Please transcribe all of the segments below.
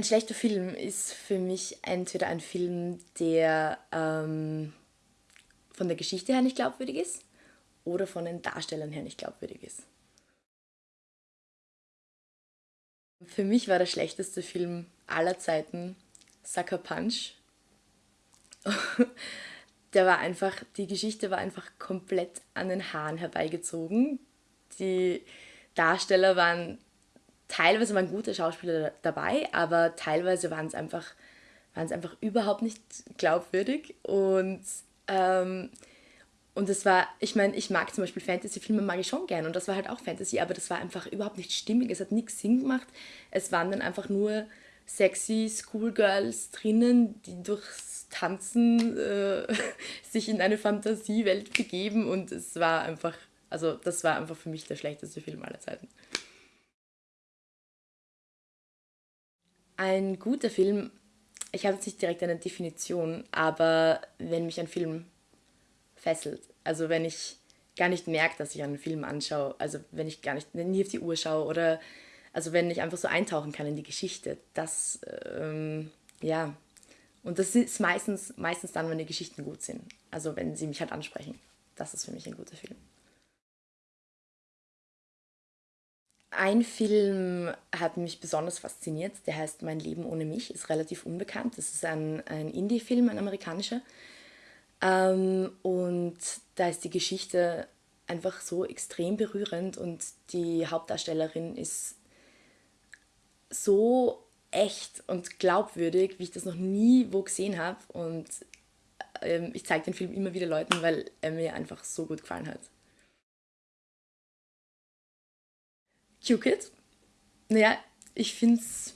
Ein schlechter Film ist für mich entweder ein Film, der ähm, von der Geschichte her nicht glaubwürdig ist oder von den Darstellern her nicht glaubwürdig ist. Für mich war der schlechteste Film aller Zeiten Sucker Punch. der war einfach, die Geschichte war einfach komplett an den Haaren herbeigezogen. Die Darsteller waren, teilweise waren gute Schauspieler dabei, aber teilweise waren es einfach, einfach überhaupt nicht glaubwürdig. Und, ähm, und es war, ich meine, ich mag zum Beispiel Fantasy-Filme, mag ich schon gern und das war halt auch Fantasy, aber das war einfach überhaupt nicht stimmig, es hat nichts Sinn gemacht. Es waren dann einfach nur sexy Schoolgirls drinnen, die durchs Tanzen äh, sich in eine Fantasiewelt begeben und es war einfach, also das war einfach für mich der schlechteste Film aller Zeiten. Ein guter Film, ich habe jetzt nicht direkt eine Definition, aber wenn mich ein Film fesselt, also wenn ich gar nicht merke, dass ich einen Film anschaue, also wenn ich gar nicht nie auf die Uhr schaue oder also wenn ich einfach so eintauchen kann in die Geschichte, das, ähm, ja, und das ist meistens, meistens dann, wenn die Geschichten gut sind. Also wenn sie mich halt ansprechen. Das ist für mich ein guter Film. Ein Film hat mich besonders fasziniert, der heißt Mein Leben ohne mich, ist relativ unbekannt. Das ist ein, ein Indie-Film, ein amerikanischer. Ähm, und da ist die Geschichte einfach so extrem berührend und die Hauptdarstellerin ist so echt und glaubwürdig, wie ich das noch nie wo gesehen habe. Und ähm, ich zeige den Film immer wieder Leuten, weil er mir einfach so gut gefallen hat. Q-Kid? Naja, ich finde es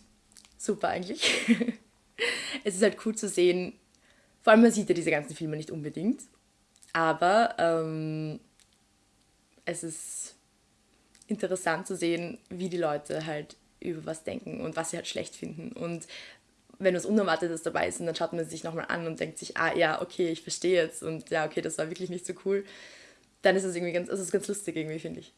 super eigentlich. es ist halt cool zu sehen, vor allem man sieht ja diese ganzen Filme nicht unbedingt, aber ähm, es ist interessant zu sehen, wie die Leute halt über was denken und was sie halt schlecht finden. Und wenn was Unerwartetes dabei ist, dann schaut man sich nochmal an und denkt sich, ah ja, okay, ich verstehe jetzt und ja, okay, das war wirklich nicht so cool, dann ist es irgendwie ganz, das ist ganz lustig irgendwie, finde ich.